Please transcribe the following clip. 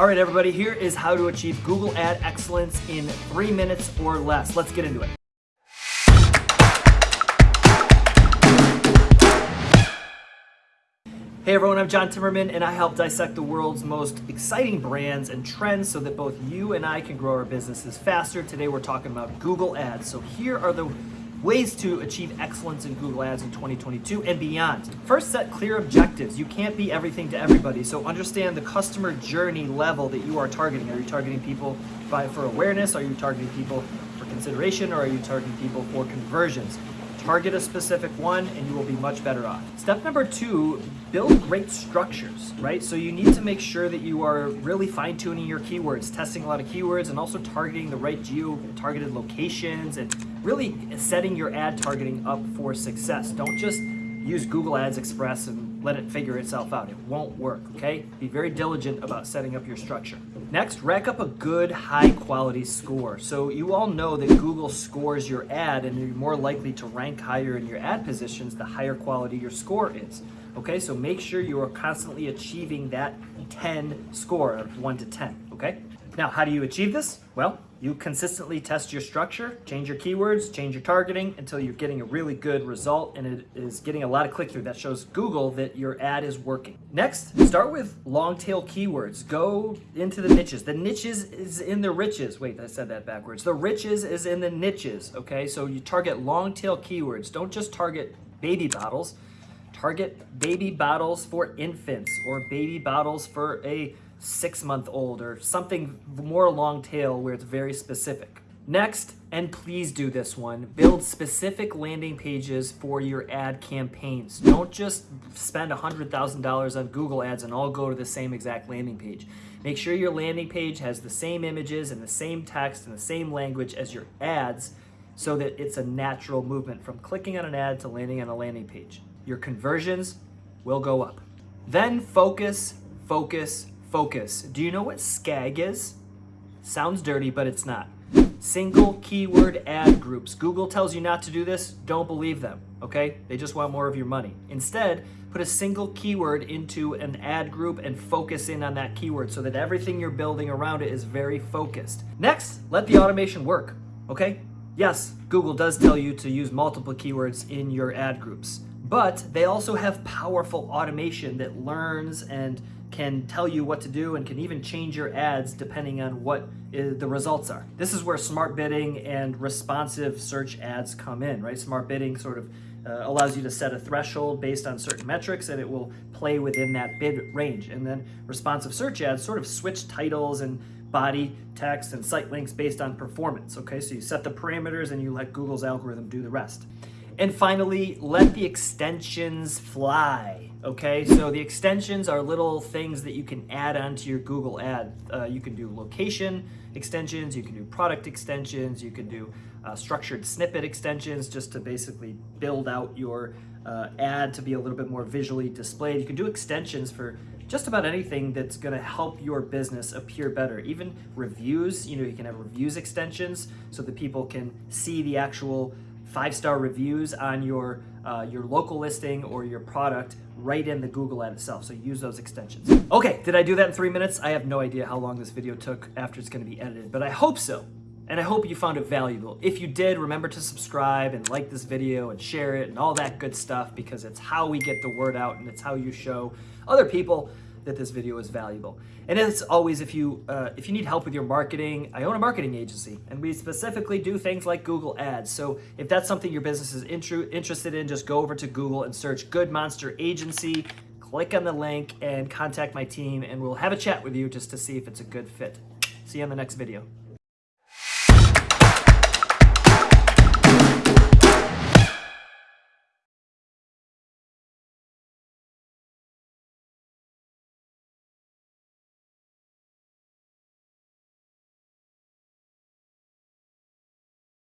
All right, everybody, here is how to achieve Google Ad excellence in three minutes or less. Let's get into it. Hey everyone, I'm John Timmerman and I help dissect the world's most exciting brands and trends so that both you and I can grow our businesses faster. Today we're talking about Google Ads. So here are the ways to achieve excellence in Google Ads in 2022 and beyond. First, set clear objectives. You can't be everything to everybody, so understand the customer journey level that you are targeting. Are you targeting people by, for awareness? Are you targeting people for consideration? Or are you targeting people for conversions? Target a specific one and you will be much better off. Step number two, build great structures, right? So you need to make sure that you are really fine tuning your keywords, testing a lot of keywords and also targeting the right geo-targeted locations and really setting your ad targeting up for success. Don't just use Google Ads Express and let it figure itself out. It won't work, okay? Be very diligent about setting up your structure. Next, rack up a good high quality score. So you all know that Google scores your ad and you're more likely to rank higher in your ad positions the higher quality your score is. Okay, so make sure you are constantly achieving that 10 score of 1 to 10, okay? Now, how do you achieve this? Well, you consistently test your structure, change your keywords, change your targeting until you're getting a really good result and it is getting a lot of click-through. That shows Google that your ad is working. Next, start with long tail keywords. Go into the niches. The niches is in the riches. Wait, I said that backwards. The riches is in the niches, okay? So you target long tail keywords. Don't just target baby bottles. Target baby bottles for infants or baby bottles for a six month old or something more long tail where it's very specific. Next, and please do this one, build specific landing pages for your ad campaigns. Don't just spend $100,000 on Google ads and all go to the same exact landing page. Make sure your landing page has the same images and the same text and the same language as your ads so that it's a natural movement from clicking on an ad to landing on a landing page. Your conversions will go up. Then focus, focus, Focus. Do you know what SKAG is? Sounds dirty, but it's not. Single keyword ad groups. Google tells you not to do this. Don't believe them, okay? They just want more of your money. Instead, put a single keyword into an ad group and focus in on that keyword so that everything you're building around it is very focused. Next, let the automation work, okay? Yes, Google does tell you to use multiple keywords in your ad groups, but they also have powerful automation that learns and can tell you what to do and can even change your ads depending on what the results are. This is where smart bidding and responsive search ads come in, right? Smart bidding sort of uh, allows you to set a threshold based on certain metrics and it will play within that bid range. And then responsive search ads sort of switch titles and body, text, and site links based on performance, okay? So you set the parameters and you let Google's algorithm do the rest. And finally, let the extensions fly, okay? So the extensions are little things that you can add onto your Google ad. Uh, you can do location extensions, you can do product extensions, you can do uh, structured snippet extensions just to basically build out your uh, ad to be a little bit more visually displayed. You can do extensions for just about anything that's going to help your business appear better. Even reviews, you know, you can have reviews extensions so that people can see the actual five-star reviews on your, uh, your local listing or your product right in the Google ad itself. So use those extensions. Okay, did I do that in three minutes? I have no idea how long this video took after it's gonna be edited, but I hope so. And I hope you found it valuable. If you did, remember to subscribe and like this video and share it and all that good stuff because it's how we get the word out and it's how you show other people that this video is valuable. And as always, if you, uh, if you need help with your marketing, I own a marketing agency and we specifically do things like Google Ads. So if that's something your business is interested in, just go over to Google and search Good Monster Agency, click on the link and contact my team and we'll have a chat with you just to see if it's a good fit. See you on the next video.